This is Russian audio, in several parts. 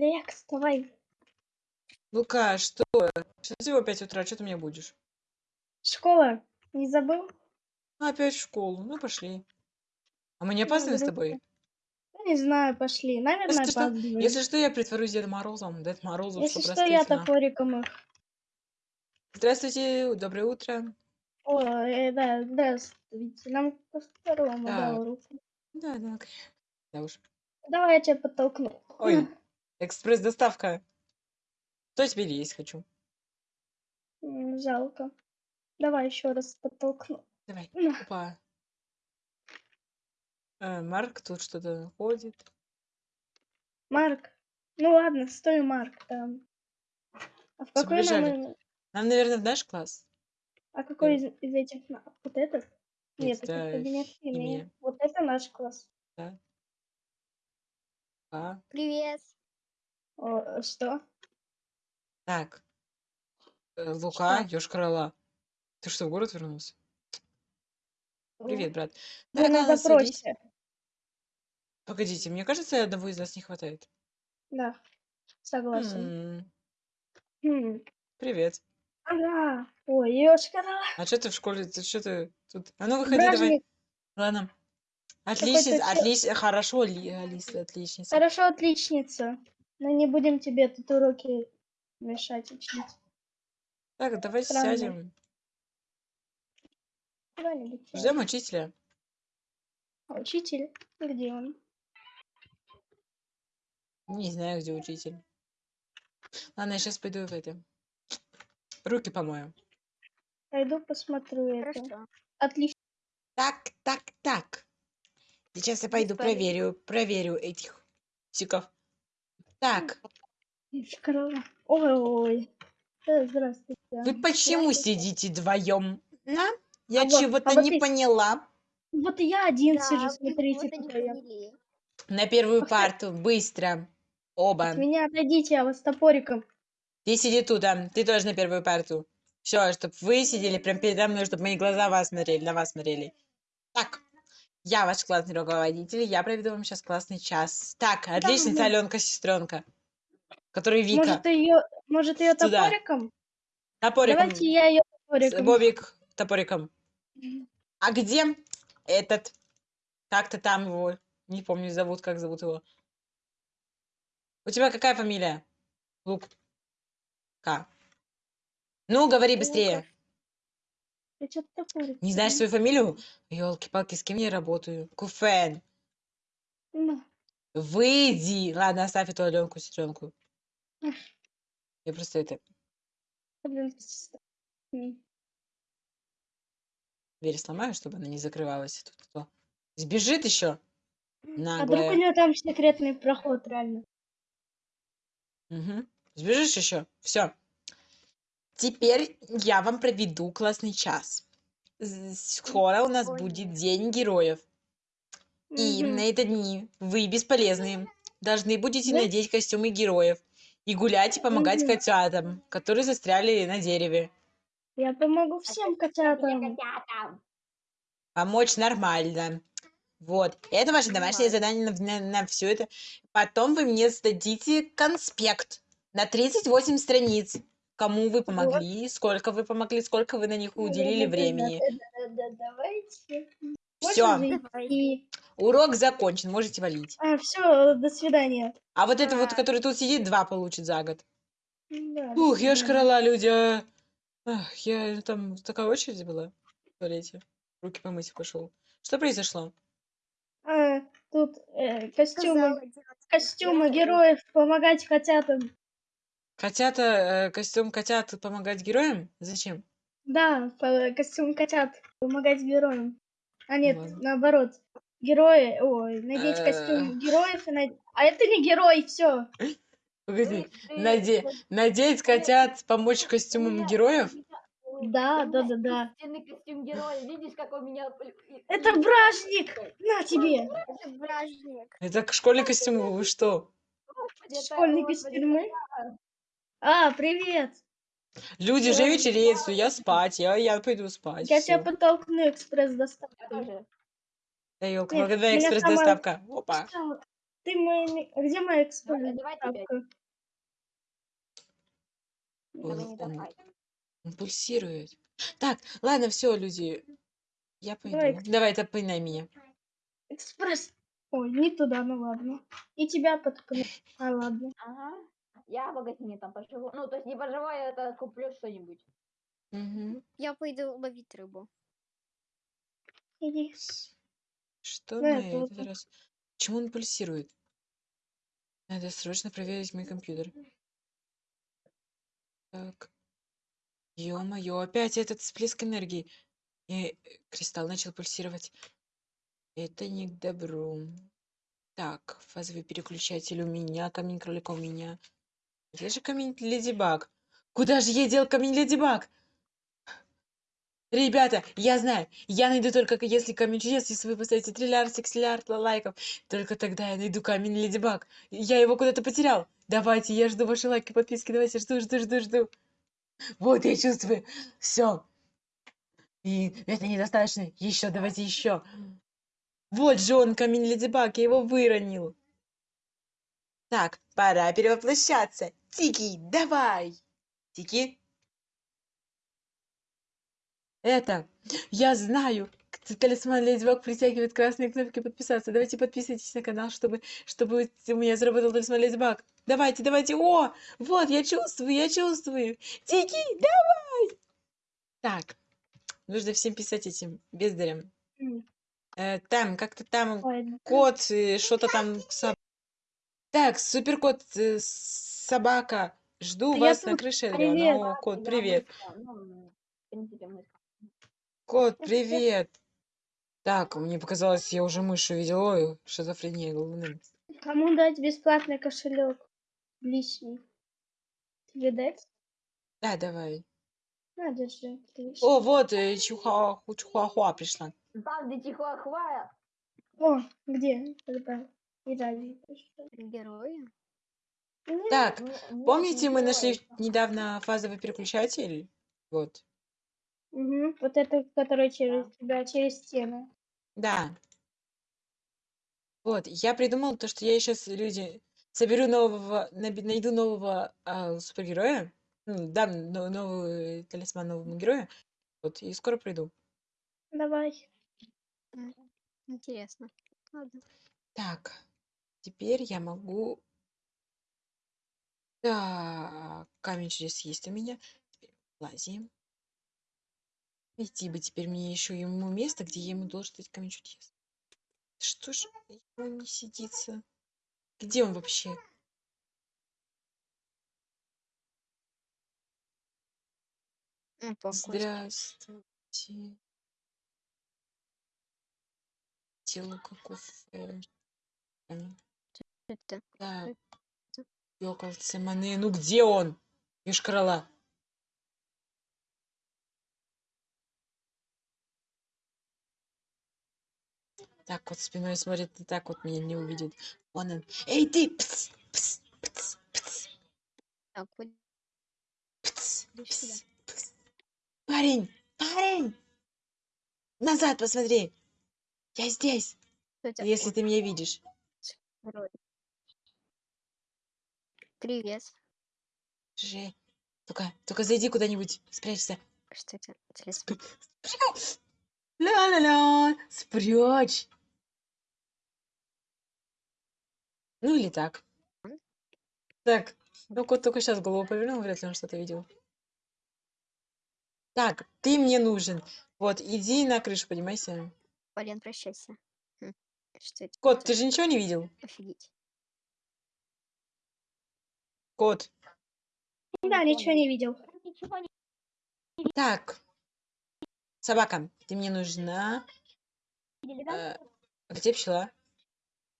Лекс, давай. Лука, что? Сейчас всего 5 утра, что ты мне будешь? Школа, не забыл? Опять в школу. Ну, пошли. А мы не Ну, опаздываем с тобой? Ну, не знаю, пошли. Наверное, Если что, если что, я притворюсь Дедом Морозом. Дед Морозов, Если что, я топориком их. Здравствуйте, доброе утро. О, э, да, здравствуйте. Нам по второму Так. дал руку. Да, да. Да уж. Давай я тебя подтолкну. Ой, экспресс-доставка. Что теперь есть хочу? М, Жалко. Давай еще раз подтолкну. Давай. На. Опа. Э, Марк тут что-то ходит. Марк. Ну ладно, стой, Марк, там. А в какой нам... побежали. э, Нам, наверное, в наш класс. А какой из, из этих? на- Вот этот? Нет, это Это кабинет химия. химии. Вот это наш класс. А. Привет. О, э, что? Так. Э, Лука, Что? Ёж-Крыла. Ты что, в город вернулся? Привет, брат. Вы Так, на ладно, садись. допросе. Погодите, мне кажется, одного из нас не хватает. Да, согласен. М, Хм. Привет. Ага. Ой, ёшкара. А что ты в школе? Ты что ты тут? А ну выходи, давай. Бражник. Ладно. Отличница, чё- отлично, хорошо, Ли- Алиса, отличница. Хорошо, отличница. Но не будем тебе тут уроки мешать учить. Так, давай Странно. сядем. Ждем учителя. А Учитель? Где он? Не знаю, где учитель. Ладно, я сейчас пойду в это. Руки помою. Пойду посмотрю это. Хорошо. Отлично. Так, так, так. Сейчас я пойду проверю, проверю этих сиков. Так. Ой-ой. Э, Здравствуйте. вы почему сидите вдвоем? А? Я А вот- чего-то а вот не и- поняла. Вот и я один Да, сижу, смотрите, какой я. На первую парту, быстро. Оба. От меня отойдите, я вас топориком. Ты сиди тут, а ты тоже на первую парту. Все, чтобы вы сидели прям передо мной, чтобы мои глаза вас смотрели, на вас смотрели. Так, я ваш классный руководитель, я проведу вам сейчас классный час. Так, отличница да. Аленка, сестренка. Который Вика. Может ее, может ее Сюда. топориком? Топориком. Давайте я ее топориком. Бобик топориком. А где этот? Как-то там его. Не помню, зовут, как зовут его. У тебя какая фамилия? Лук. К. Ну, говори быстрее. Не знаешь свою фамилию? Елки-палки, с кем я работаю? Куфен. На. Выйди. Ладно, оставь эту Аленку, сестренку. Я просто это дверь сломаю, чтобы она не закрывалась. Тут кто? Сбежит еще. А вдруг у Наглая. нее там секретный проход, реально? Мгм. Сбежишь еще? Все. Теперь я вам проведу классный час. Скоро у нас Ой. будет День героев. И Мгм. на это дни вы бесполезные. Должны будете Да? надеть костюмы героев. И гулять, и помогать Мгм. котятам, которые застряли на дереве. Я помогу А всем котятам. котята? Помочь нормально. Вот. Это ваше домашнее задание на, все это. Потом вы мне сдадите конспект на 38 страниц. Кому вы помогли, сколько вы помогли, сколько вы на них уделили времени. Да-да-да, Давайте. Все, Можно зайти? урок закончен, можете валить. А, все, до свидания. А вот это вот, А. который тут сидит, два получит за год. Да, до Ух, я ж свидания. крала, люди. а. Ах, я там такая очередь была в туалете. Руки помыть пошел. Что произошло? А, тут э, костюмы, костюмы героев. помогать котятам. Котята, э, костюм котят помогать героям? Зачем? Да, по- костюм котят помогать героям. А нет, Ладно. наоборот. Герои, ой, надеть Э. костюм героев и над- А это не герой, все. Погоди, ты наде- надеть котят, помочь костюмам меня- героев? Да, у меня да, да, да. истинный костюм героя. Видишь, как у меня... Это бражник! На тебе! Это бражник. Это к- школьный костюм, вы что? Господи, это- господи, костюмы? А, привет! Люди же Ой. вечереют, я спать, я, я пойду спать. Я тебя всё. подтолкну Я экспресс-доставкой. Да, ёлка, Нет, когда меня экспресс-доставка. Опа. Ты мой... Где моя Давай, давай теперь. экспортка? Давай не он- давай. Он пульсирует. Так, ладно, все, люди. Я пойду. Давай. Давай, топынай меня. Экспресс. Ой, не туда, ну ладно. И тебя подкну. А, ладно. Ага. Я в магазине там поживу. Ну, то есть не поживу, я это куплю что-нибудь. Мгм. Я пойду ловить рыбу. Иди. Что Да, на это вот этот так. раз? Почему он пульсирует? Надо срочно проверить мой компьютер. Так. Ё-моё, опять этот всплеск энергии. И кристалл начал пульсировать. Это не к добру. Так, фазовый переключатель у меня, камень кролика у меня. Где же камень Леди Баг? Куда же я дел камень Леди Баг? Ребята, я знаю, я найду только если камень чудес, если вы поставите триллиард, сексиллиард лайков, только тогда я найду камень Леди Баг. Я его куда-то потерял. Давайте, я жду ваши лайки, подписки, давайте, жду, жду, жду, жду. Вот я чувствую, все. И это недостаточно, еще, давайте еще. Вот же он, камень Леди Баг, я его выронил. Так, пора перевоплощаться. Тики, давай. Тики. Это, я знаю, талисман Леди Баг притягивает красные кнопки подписаться. Давайте подписывайтесь на канал, чтобы, чтобы у меня заработал талисман Леди Баг. Давайте, давайте. О, вот, я чувствую, я чувствую. Тики, давай. Так, нужно всем писать этим бездарям. М. Э, там, как-то там Ладно. кот, э, что-то там. Так, суперкот, э, собака. Жду Да я вас на тут. крыше, Привет. О, кот, Я привет. мышка, Ну, в принципе, мышка. Кот, привет. Так, мне показалось, я уже мышь увидел. Ой, шизофрения головным. Кому дать бесплатный кошелек? Лишний. Тебе дать? Да, давай. На, держи. отлично. О, вот, э, чихуа, чихуахуа пришла. Где чихуахуа, О, где? Когда? И. Герои? Так, не- нет, помните, не мы нашли недавно фазовый переключатель? Вот. Угу. Вот это, которое через тебя, через стену. Да. Вот, я придумал то, что я сейчас, люди, соберу нового, найду нового а, супергероя, ну, дам но- новый талисман новому герою, вот, и скоро приду. Давай. Интересно. Ладно. Так, теперь я могу... Так, камень чудес есть у меня. Теперь лазим. Найти бы теперь мне еще ему место, где я ему должен дать камень чудес. Что ж ему не сидится? Где он вообще? Ну. Здравствуйте. Тело каков... э, Это Да, маны. Ну где он? Юшкарала. Так вот спиной смотрит, и так вот меня не увидит. Вон он. Эй, ты! Пс, пс, пс, пс, так, вот пс, пс, пс. Парень! Парень! Назад посмотри! Я здесь, если ты меня видишь. герой. Привет. Же. Только, только зайди куда-нибудь, спрячься. Что это? Талисман. Ля-ля-ля, спрячь. Ну или так. Так, ну кот только сейчас голову повернул, вряд ли он что-то видел. Так, ты мне нужен. Вот, иди на крышу, поднимайся. Полен, прощайся. Хм, Что это? Кот, ты же ничего не видел? Офигеть. Кот. Да, ничего не видел. Так. Собака, ты мне нужна. Э, где пчела?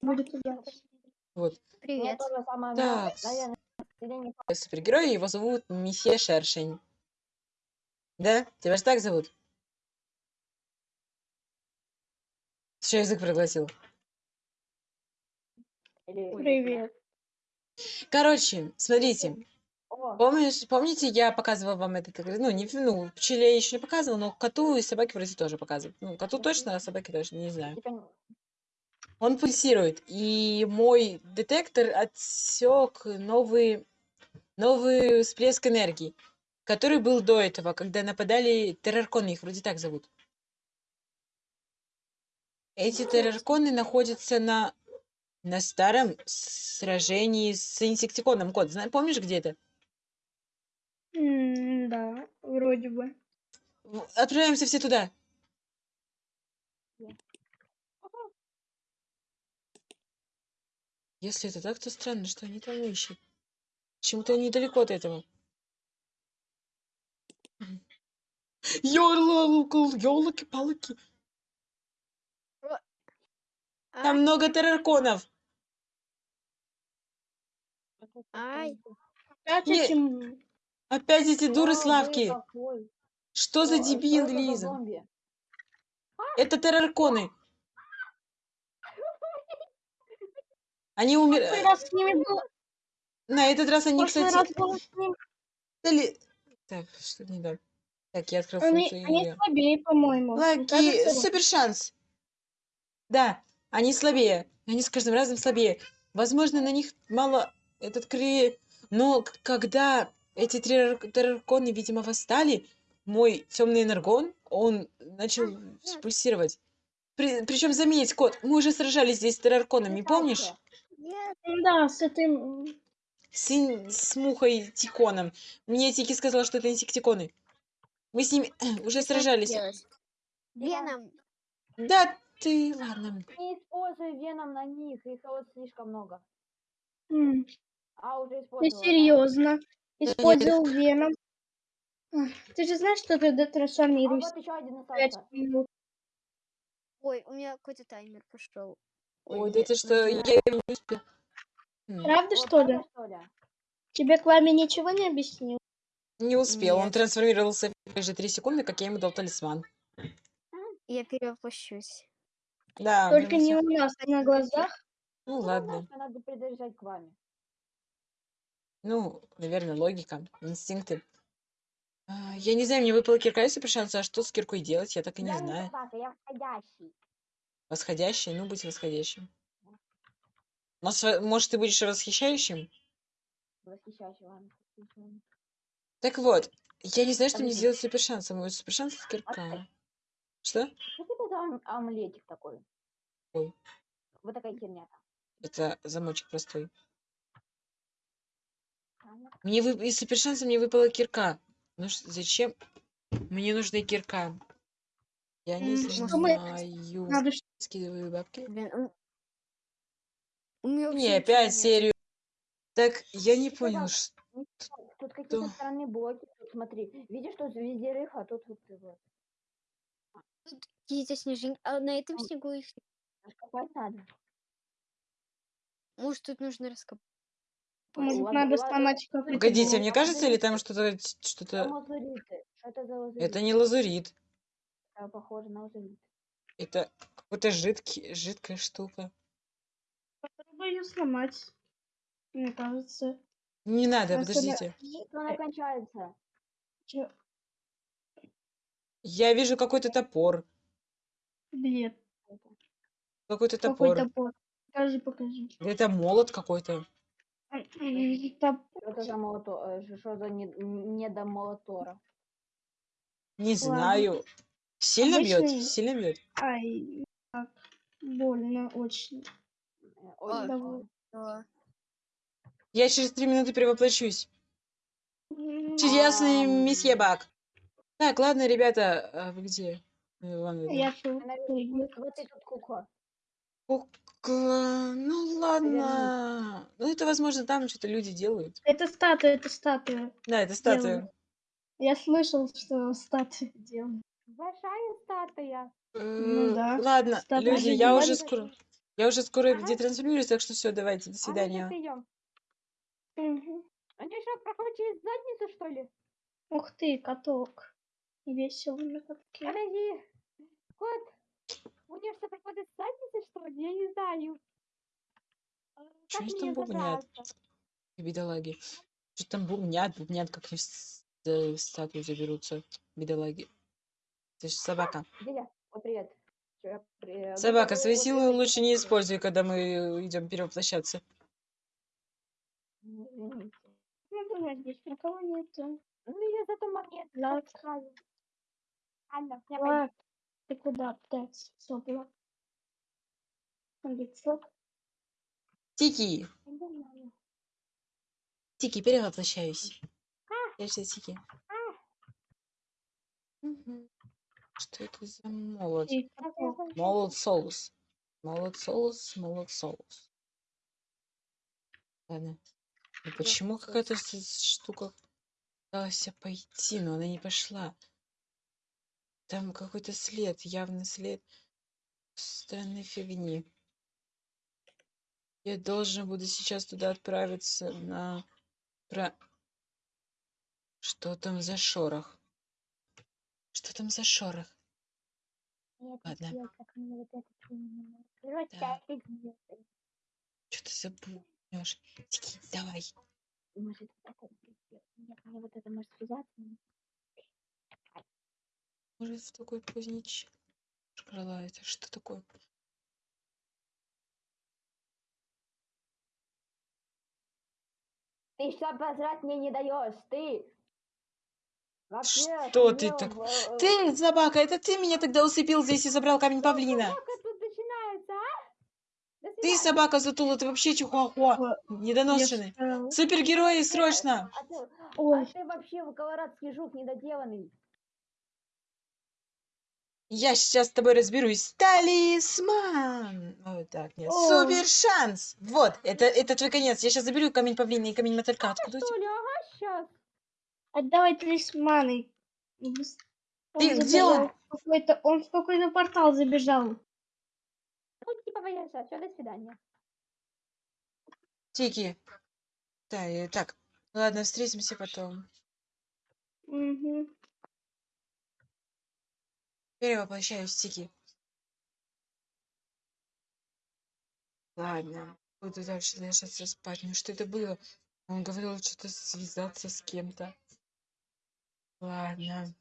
Будет. Вот. Привет. Так. Супергерой, его зовут Месье Шершень. Да? Тебя же так зовут? Что язык проглотил? Привет. Короче, смотрите. О, Помнишь, помните, я показывала вам этот, ну, не, ну, пчеле я еще не показывала, но коту и собаке вроде тоже показывают. Ну, коту точно, а собаке точно, не знаю. Он пульсирует, и мой детектор отсек новый, новый всплеск энергии, который был до этого, когда нападали террарконы, их вроде так зовут. Эти террарконы находятся на, на старом сражении с инсектиконом. Кот, зна- помнишь, где это? М, Да, вроде бы. В- Отправляемся все туда. Если это так, то странно, что они там ищут. Почему-то они далеко от этого. Ёлки-палки. Там Ай, много террарконов. Ай, Опять Не- этим... Опять эти дуры О, Славки. какой. Что за дебил, Лиза? зомби? Это террарконы. Они умерли. На этот раз они, кстати... раз Так, что не так? Так, я открыл Они, функцию. они слабее, по-моему. Лаки, кажется, супер шанс. Да, они слабее. Они с каждым разом слабее. Возможно, на них мало этот кри... Но когда эти террор- террарконы, видимо, восстали, мой темный энергон, он начал пульсировать. причем, заметь, кот, мы уже сражались здесь с террарконами, Кстати, помнишь? нет, Да, с этим... С, ин- с мухой Тиконом. Мне Тики сказала, что это инсектиконы. Мы с ними уже сражались. Веном. Да ты, ладно. Не используй веном на них, их вот слишком много. А уже Ты серьезно? Использовал веном. Ты же знаешь, что ты А вот еще один пять остался. минут. Ой, у меня какой-то таймер пошел. Ой, да это что, я не. М, Правда, Вот что ли? правда, что ли? Тебе Клами ничего не объяснил? Не успел, он Нет. трансформировался в те же три секунды, как я ему дал талисман. Я перевоплощусь. Да, Только не всё. у нас, а на глазах. Ну Ну, ладно. знаешь, надо придержать к вами. Ну, наверное, логика, инстинкты. А, Я не знаю, мне выпала кирка, если шанс, а что с киркой делать, я так и не я знаю. не собака, я входящий. Восходящий, ну, быть восходящим. Мос- Может, ты будешь восхищающим? Восхищающий вам. Так вот, я не знаю, что мне Подожди. сделать с супершансом. Мой супершанс это кирка. Что? Что это за омлетик такой? Ой. Вот такая херня там. Это замочек простой. Мне вы... из супершанса мне выпала кирка. Ну ш- зачем? Мне нужна кирка. Я не что мы- знаю. Надо ш- Скидываю бабки. Блин, Не, опять нет. серию. Так, я не Что понял. там? ш- Тут какие-то Что? странные блоки. Тут смотри. Видишь, тут везде рых, а тут вот ты вот. Какие-то снежинки. А на этом снегу их... Раскопать надо. Может, тут нужно раскопать. Может, Ладно, надо сломать какой-то Погодите, мне кажется, или там что-то... Это что-то... это лазурит? Это не лазурит. Да, похоже на лазурит. Это какой-то жидкий, жидкая штука. Попробуй ее сломать. Мне кажется. Не надо, подождите. Что она кончается? Чё? Я вижу какой-то топор. Бред. Какой-то Какой топор. топор? Покажи, покажи. Это молот какой-то. Топ- Что это за молото? э, Что за не, не до молотора? Не Ладно. знаю. Сильно бьет? Обычный- Сильно бьет? Ай, так. Больно очень. Сложно. Да. Я через три минуты перевоплощусь. Чудесный Ам. месье Бак. Так, ладно, ребята, а вы где? Э, ладно, Я да. тут. Ты, наверное, Вот ты тут кукла. Кукла, Ну ладно. Ну это, возможно, там что-то люди делают. Это статуя, это статуя. Да, это статуя. Делаю. Я слышал, что статуя делают. Большая статуя. Э, да. Ладно, Статуя люди, же я уже скоро... Я уже скоро Ага. детрансформируюсь, так что все, давайте, до А свидания. Мгм. Они что, проходят через задницу, что ли? Ух ты, каток. Весело на катке. Подожди. Кот, у них что, проходит с задницы, что ли? Я не знаю. А, как они там бубнят? Бедолаги. Что там бубнят, бубнят, как они в с- э, статую заберутся, бедолаги. Ты же собака. О, привет. При- Собака, свои силы лучше не используй, когда мы идем перевоплощаться. Ну. Ну, здесь никого нету. Ну, я зато момент я Лак, ты куда? Сопла. Лицо. Тики. Тики, перевоплощаюсь. Я же Тики. Мгм. Что это за молот? Молот соус. Молот соус, молот соус. Ладно. Ну почему какая-то штука пыталась пойти, но она не пошла? Там какой-то след, явный след странной фигни. Я должен буду сейчас туда отправиться на... Про... Что там за шорох? Что там за шорох? Нет, Ладно. Да. я фиг знает. Что ты забудешь? Тики, давай. Может, вот это может связаться. Может, в такой поздний час? Это что такое? Ты что позвать мне не даешь, ты? Вообще, Что ты так- в, э, Ты, собака, это ты меня тогда усыпил здесь и забрал камень павлина. А? Ты, собака, затула, ты вообще чихуахуа. Я Недоношенный. Супергерои, срочно! А ты, а Ой, ты вообще колорадский жук недоделанный. Я сейчас с тобой разберусь. Талисман! Вот так, нет. О. Супер шанс! Вот, это, это твой конец. Я сейчас заберу камень павлина и камень мотылька. Откуда? Что ли, ага, сейчас. отдавай талисманы. Он Ты где он? какой-то- Он в какой-то портал забежал. Ну, типа, поезжай, все, до свидания. Тики. Да, и так. Ладно, встретимся потом. Угу. Перевоплощаюсь, Тики. Ладно, буду дальше ложиться спать. Ну что это было? Он говорил что-то связаться с кем-то. Ладно.